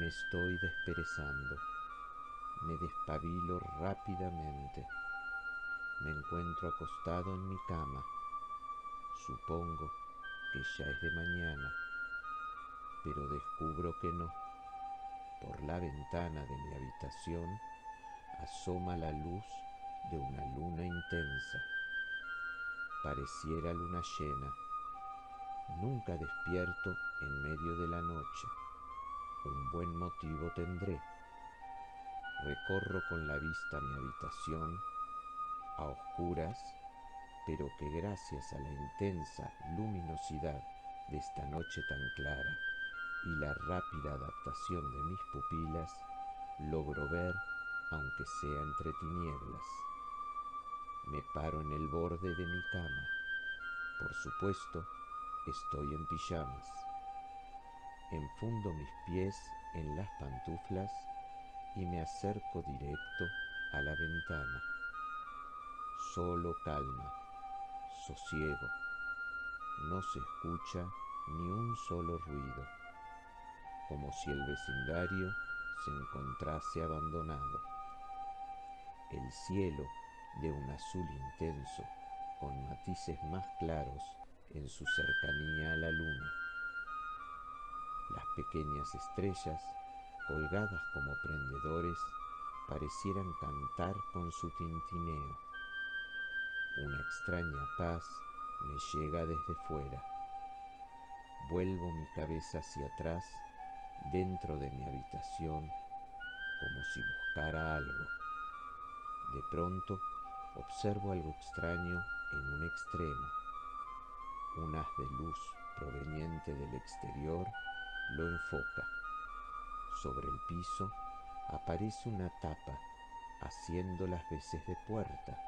Me estoy desperezando. Me despabilo rápidamente. Me encuentro acostado en mi cama. Supongo que ya es de mañana, pero descubro que no. Por la ventana de mi habitación asoma la luz de una luna intensa. Pareciera luna llena. Nunca despierto en medio de la noche. Un buen motivo tendré. Recorro con la vista mi habitación a oscuras, pero que gracias a la intensa luminosidad de esta noche tan clara y la rápida adaptación de mis pupilas, logro ver aunque sea entre tinieblas. Me paro en el borde de mi cama. Por supuesto, estoy en pijamas. Enfundo mis pies en las pantuflas y me acerco directo a la ventana. Solo calma, sosiego. No se escucha ni un solo ruido, como si el vecindario se encontrase abandonado. El cielo de un azul intenso, con matices más claros en su cercanía a la luna. Las pequeñas estrellas, colgadas como prendedores, parecieran cantar con su tintineo. Una extraña paz me llega desde fuera. Vuelvo mi cabeza hacia atrás dentro de mi habitación como si buscara algo. De pronto observo algo extraño en un extremo. Un haz de luz proveniente del exterior lo enfoca. Sobre el piso aparece una tapa haciendo las veces de puerta.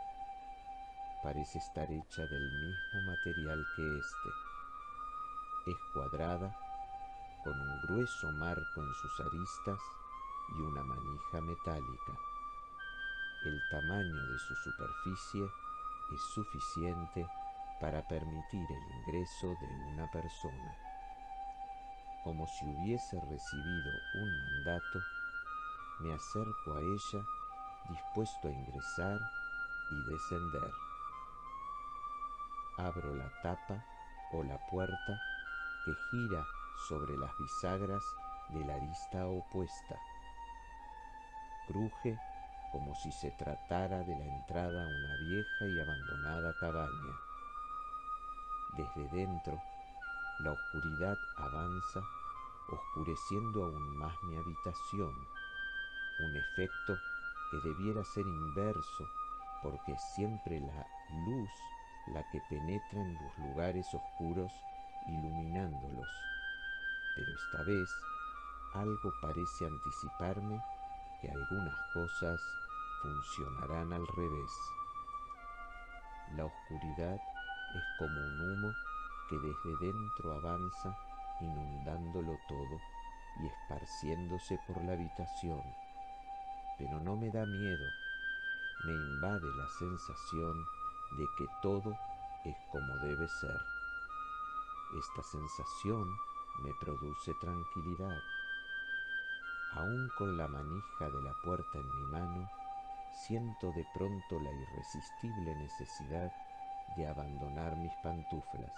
Parece estar hecha del mismo material que este. Es cuadrada, con un grueso marco en sus aristas y una manija metálica. El tamaño de su superficie es suficiente para permitir el ingreso de una persona. Como si hubiese recibido un mandato, me acerco a ella dispuesto a ingresar y descender. Abro la tapa o la puerta que gira sobre las bisagras de la arista opuesta. Cruje como si se tratara de la entrada a una vieja y abandonada cabaña. Desde dentro, la oscuridad avanza, oscureciendo aún más mi habitación, un efecto que debiera ser inverso porque es siempre la luz la que penetra en los lugares oscuros iluminándolos. Pero esta vez algo parece anticiparme que algunas cosas funcionarán al revés. La oscuridad es como un humo que desde dentro avanza inundándolo todo y esparciéndose por la habitación. Pero no me da miedo, me invade la sensación de que todo es como debe ser. Esta sensación me produce tranquilidad. Aún con la manija de la puerta en mi mano, siento de pronto la irresistible necesidad de abandonar mis pantuflas.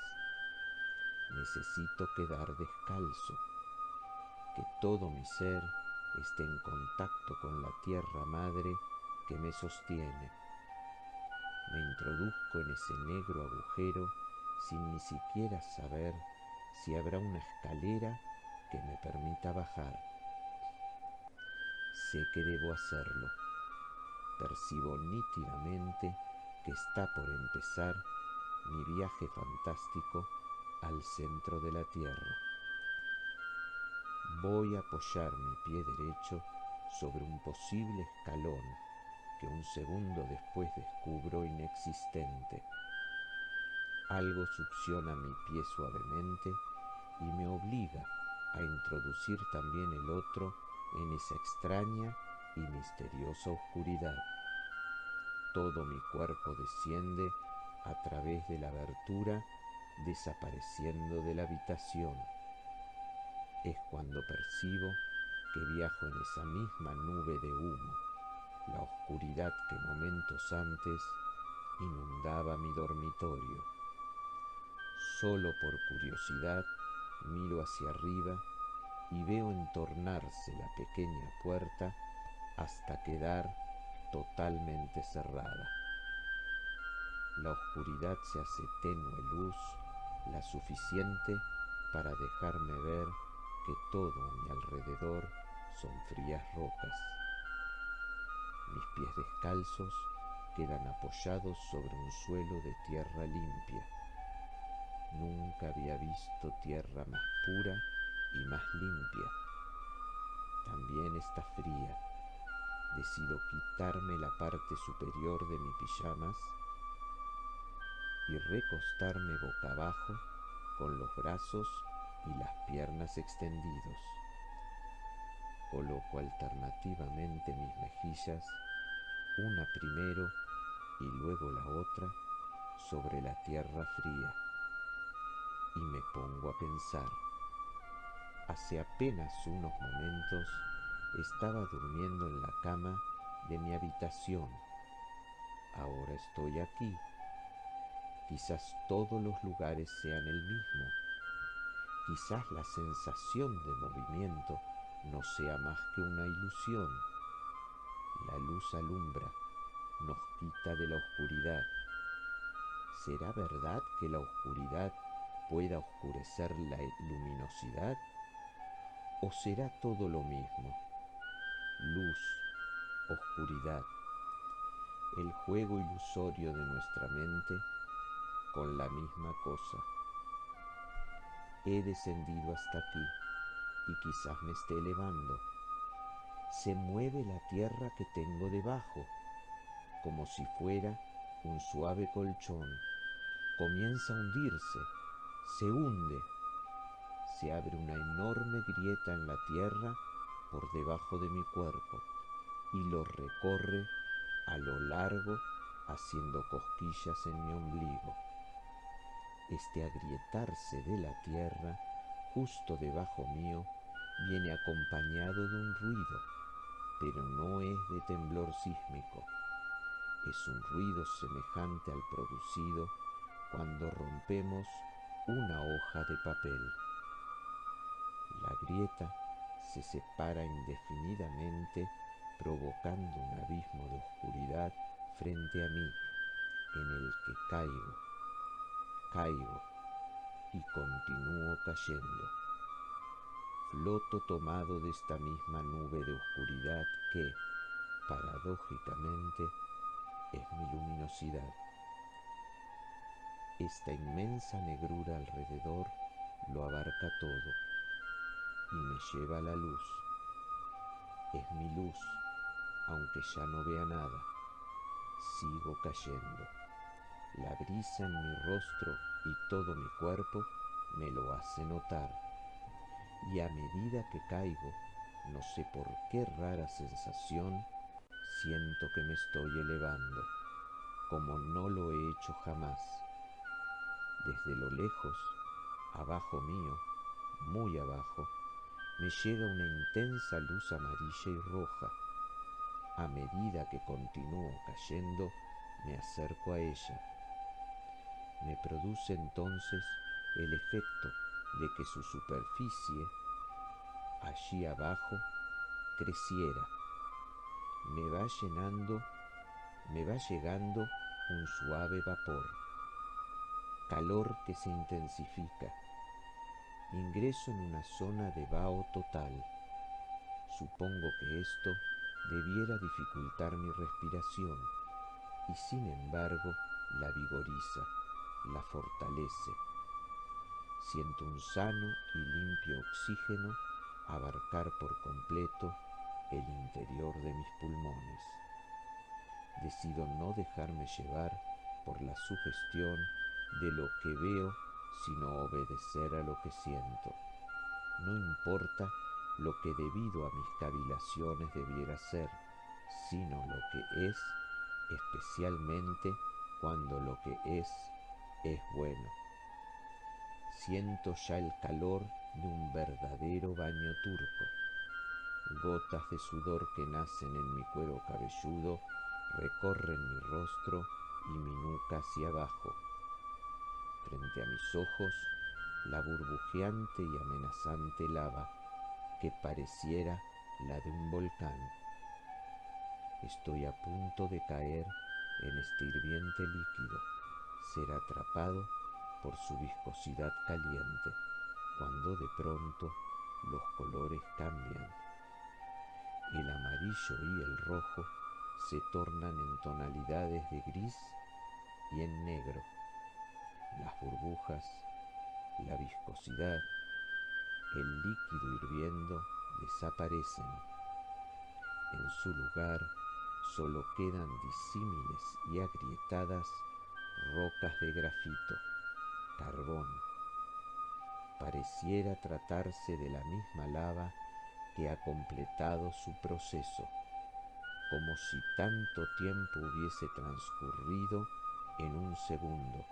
Necesito quedar descalzo, que todo mi ser esté en contacto con la tierra madre que me sostiene. Me introduzco en ese negro agujero sin ni siquiera saber si habrá una escalera que me permita bajar. Sé que debo hacerlo. Percibo nítidamente que está por empezar mi viaje fantástico al centro de la Tierra. Voy a apoyar mi pie derecho sobre un posible escalón que un segundo después descubro inexistente. Algo succiona mi pie suavemente y me obliga a introducir también el otro en esa extraña y misteriosa oscuridad. Todo mi cuerpo desciende a través de la abertura, desapareciendo de la habitación. Es cuando percibo que viajo en esa misma nube de humo, la oscuridad que momentos antes inundaba mi dormitorio. Solo por curiosidad miro hacia arriba y veo entornarse la pequeña puerta hasta quedar totalmente cerrada. La oscuridad se hace tenue luz, la suficiente para dejarme ver que todo a mi alrededor son frías rocas. Mis pies descalzos quedan apoyados sobre un suelo de tierra limpia. Nunca había visto tierra más pura y más limpia. También está fría. Decido quitarme la parte superior de mis pijamas y recostarme boca abajo con los brazos y las piernas extendidos. Coloco alternativamente mis mejillas, una primero y luego la otra, sobre la tierra fría y me pongo a pensar. Hace apenas unos momentos estaba durmiendo en la cama de mi habitación. Ahora estoy aquí. Quizás todos los lugares sean el mismo. Quizás la sensación de movimiento no sea más que una ilusión. La luz alumbra, nos quita de la oscuridad. ¿Será verdad que la oscuridad pueda oscurecer la luminosidad? ¿O será todo lo mismo? Luz, oscuridad, el juego ilusorio de nuestra mente con la misma cosa. He descendido hasta aquí y quizás me esté elevando. Se mueve la tierra que tengo debajo, como si fuera un suave colchón. Comienza a hundirse, se hunde se abre una enorme grieta en la tierra por debajo de mi cuerpo y lo recorre a lo largo haciendo cosquillas en mi ombligo. Este agrietarse de la tierra justo debajo mío viene acompañado de un ruido, pero no es de temblor sísmico. Es un ruido semejante al producido cuando rompemos una hoja de papel. La grieta se separa indefinidamente provocando un abismo de oscuridad frente a mí en el que caigo, caigo y continúo cayendo. Floto tomado de esta misma nube de oscuridad que, paradójicamente, es mi luminosidad. Esta inmensa negrura alrededor lo abarca todo y me lleva a la luz. Es mi luz, aunque ya no vea nada. Sigo cayendo. La brisa en mi rostro y todo mi cuerpo me lo hace notar. Y a medida que caigo, no sé por qué rara sensación, siento que me estoy elevando, como no lo he hecho jamás. Desde lo lejos, abajo mío, muy abajo, me llega una intensa luz amarilla y roja. A medida que continúo cayendo, me acerco a ella. Me produce entonces el efecto de que su superficie, allí abajo, creciera. Me va llenando, me va llegando un suave vapor, calor que se intensifica ingreso en una zona de vaho total. Supongo que esto debiera dificultar mi respiración y sin embargo la vigoriza, la fortalece. Siento un sano y limpio oxígeno abarcar por completo el interior de mis pulmones. Decido no dejarme llevar por la sugestión de lo que veo sino obedecer a lo que siento. No importa lo que debido a mis cavilaciones debiera ser, sino lo que es, especialmente cuando lo que es es bueno. Siento ya el calor de un verdadero baño turco. gotas de sudor que nacen en mi cuero cabelludo recorren mi rostro y mi nuca hacia abajo. Frente a mis ojos, la burbujeante y amenazante lava que pareciera la de un volcán. Estoy a punto de caer en este hirviente líquido, ser atrapado por su viscosidad caliente, cuando de pronto los colores cambian. El amarillo y el rojo se tornan en tonalidades de gris y en negro. Las burbujas, la viscosidad, el líquido hirviendo desaparecen. En su lugar solo quedan disímiles y agrietadas rocas de grafito, carbón. Pareciera tratarse de la misma lava que ha completado su proceso, como si tanto tiempo hubiese transcurrido en un segundo,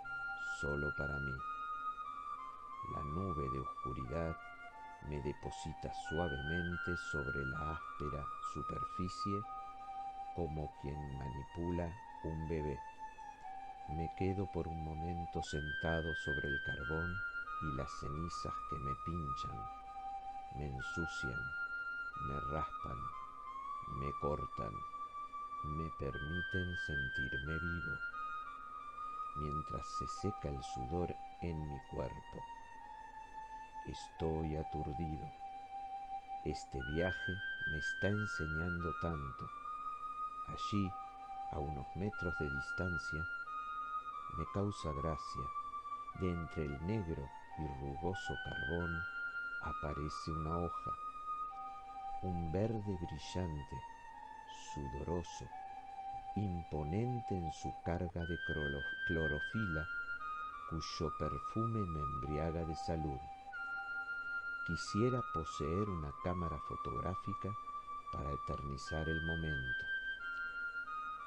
solo para mí. La nube de oscuridad me deposita suavemente sobre la áspera superficie como quien manipula un bebé. Me quedo por un momento sentado sobre el carbón y las cenizas que me pinchan, me ensucian, me raspan, me cortan, me permiten sentirme vivo, mientras se seca el sudor en mi cuerpo. Estoy aturdido. Este viaje me está enseñando tanto. Allí, a unos metros de distancia, me causa gracia. De entre el negro y rugoso carbón aparece una hoja, un verde brillante, sudoroso, imponente en su carga de clorofila, cuyo perfume me embriaga de salud. Quisiera poseer una cámara fotográfica para eternizar el momento.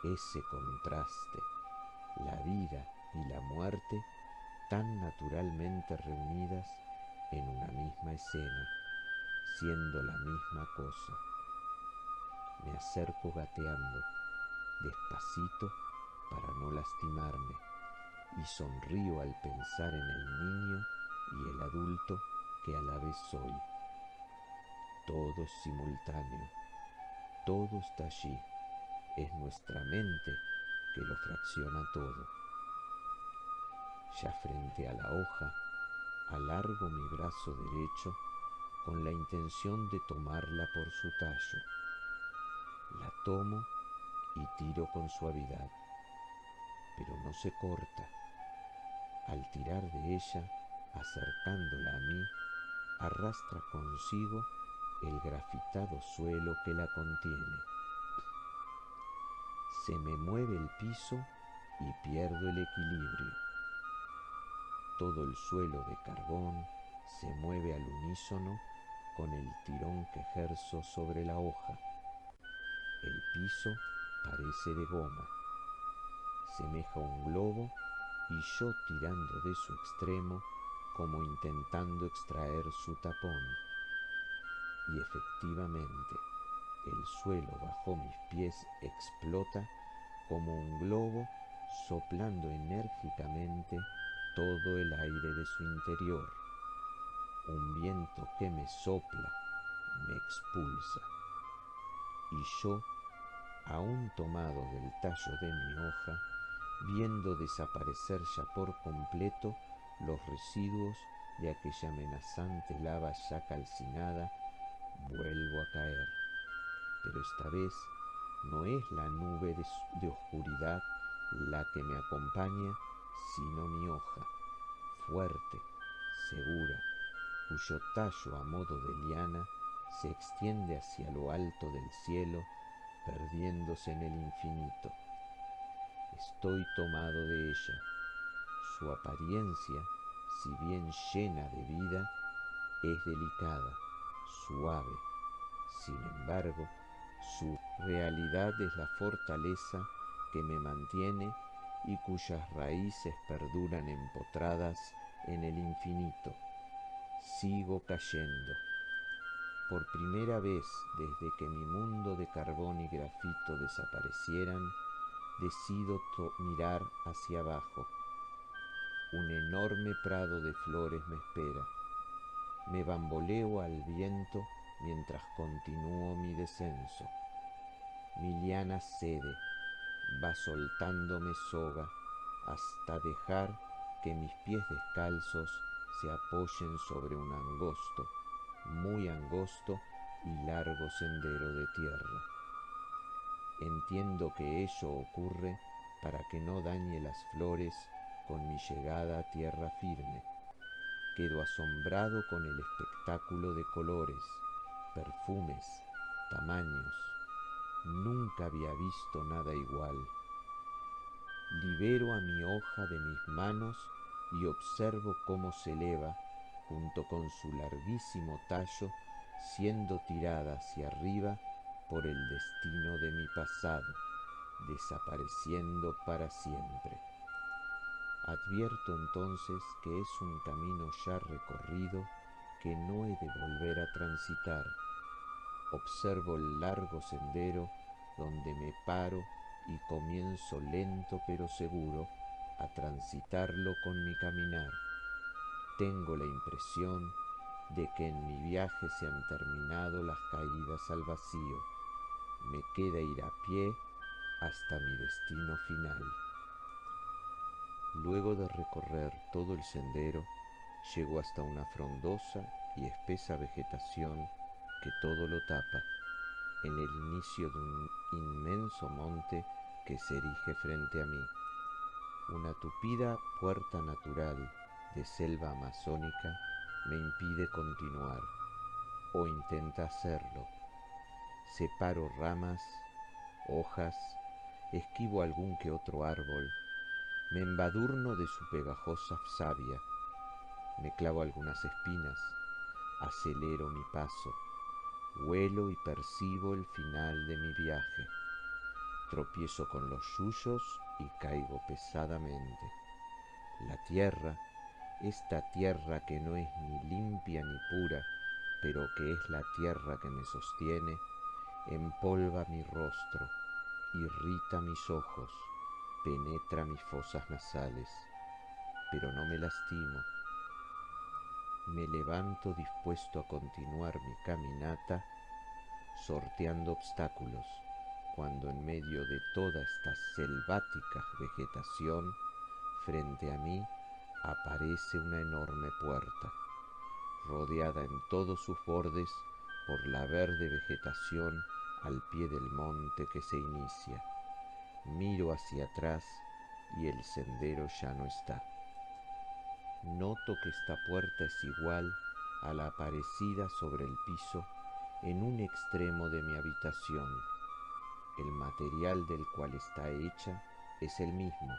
Ese contraste, la vida y la muerte tan naturalmente reunidas en una misma escena, siendo la misma cosa. Me acerco gateando, despacito para no lastimarme, y sonrío al pensar en el niño y el adulto que a la vez soy. Todo simultáneo, todo está allí, es nuestra mente que lo fracciona todo. Ya frente a la hoja, alargo mi brazo derecho con la intención de tomarla por su tallo. La tomo y tiro con suavidad, pero no se corta. Al tirar de ella, acercándola a mí, arrastra consigo el grafitado suelo que la contiene. Se me mueve el piso y pierdo el equilibrio. Todo el suelo de carbón se mueve al unísono con el tirón que ejerzo sobre la hoja. El piso parece de goma. Semeja un globo y yo tirando de su extremo como intentando extraer su tapón. Y efectivamente, el suelo bajo mis pies explota como un globo soplando enérgicamente todo el aire de su interior. Un viento que me sopla, me expulsa. Y yo, aún tomado del tallo de mi hoja, viendo desaparecer ya por completo los residuos de aquella amenazante lava ya calcinada, vuelvo a caer. Pero esta vez no es la nube de, oscuridad la que me acompaña, sino mi hoja, fuerte, segura, cuyo tallo a modo de liana se extiende hacia lo alto del cielo, perdiéndose en el infinito. Estoy tomado de ella, su apariencia, si bien llena de vida, es delicada, suave. Sin embargo, su realidad es la fortaleza que me mantiene y cuyas raíces perduran empotradas en el infinito. Sigo cayendo. por primera vez desde que mi mundo de carbón y grafito desaparecieran, decido mirar hacia abajo. Un enorme prado de flores me espera. Me bamboleo al viento mientras continúo mi descenso. Mi liana cede, va soltándome soga hasta dejar que mis pies descalzos se apoyen sobre un angosto, muy angosto y largo sendero de tierra. Entiendo que ello ocurre para que no dañe las flores con mi llegada a tierra firme. Quedo asombrado con el espectáculo de colores, perfumes, tamaños. Nunca había visto nada igual. Libero a mi hoja de mis manos y observo cómo se eleva, junto con su larguísimo tallo, siendo tirada hacia arriba por el destino de mi pasado, desapareciendo para siempre. Advierto entonces que es un camino ya recorrido que no he de volver a transitar. Observo el largo sendero donde me paro y comienzo lento pero seguro a transitarlo con mi caminar. Tengo la impresión de que en mi viaje se han terminado las caídas al vacío. Me queda ir a pie hasta mi destino final. Luego de recorrer todo el sendero, llego hasta una frondosa y espesa vegetación que todo lo tapa, en el inicio de un inmenso monte que se erige frente a mí. Una tupida puerta natural de selva amazónica me impide continuar, o intenta hacerlo. Separo ramas, hojas, esquivo algún que otro árbol, me embadurno de su pegajosa savia, me clavo algunas espinas, acelero mi paso, huelo y percibo el final de mi viaje, tropiezo con los yuyos y caigo pesadamente. La tierra, esta tierra que no es ni limpia ni pura, pero que es la tierra que me sostiene, empolva mi rostro, irrita mis ojos, penetra mis fosas nasales, pero no me lastimo. Me levanto dispuesto a continuar mi caminata, sorteando obstáculos, cuando en medio de toda esta selvática vegetación, frente a mí aparece una enorme puerta, rodeada en todos sus bordes por la verde vegetación al pie del monte que se inicia. Miro hacia atrás y el sendero ya no está. Noto que esta puerta es igual a la aparecida sobre el piso en un extremo de mi habitación. El material del cual está hecha es el mismo,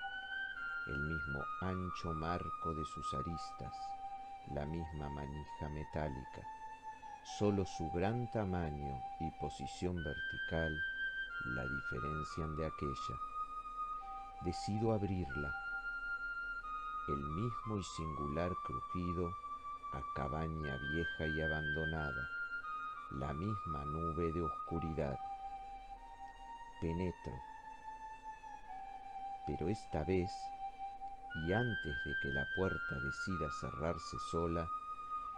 el mismo ancho marco de sus aristas, la misma manija metálica. Solo su gran tamaño y posición vertical la diferencian de aquella. Decido abrirla. El mismo y singular crujido a cabaña vieja y abandonada, la misma nube de oscuridad. Penetro, pero esta vez, y antes de que la puerta decida cerrarse sola,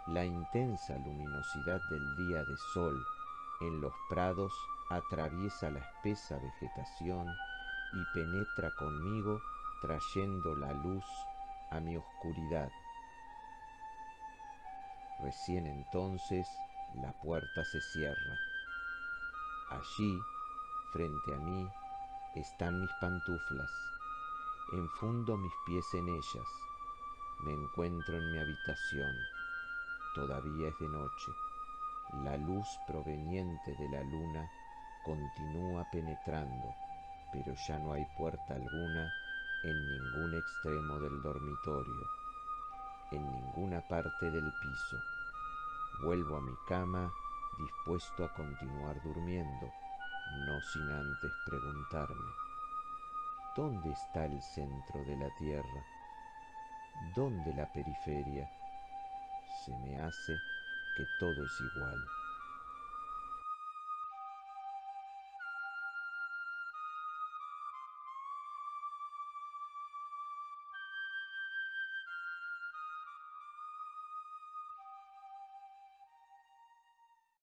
la intensa luminosidad del día de sol en los prados atraviesa la espesa vegetación y penetra conmigo trayendo la luz a mi oscuridad. Recién entonces la puerta se cierra. Allí, frente a mí, están mis pantuflas. Enfundo mis pies en ellas. Me encuentro en mi habitación. Todavía es de noche. La luz proveniente de la luna continúa penetrando, pero ya no hay puerta alguna en ningún extremo del dormitorio, en ninguna parte del piso. Vuelvo a mi cama dispuesto a continuar durmiendo, no sin antes preguntarme, ¿dónde está el centro de la Tierra? ¿Dónde la periferia? Se me hace que todo es igual.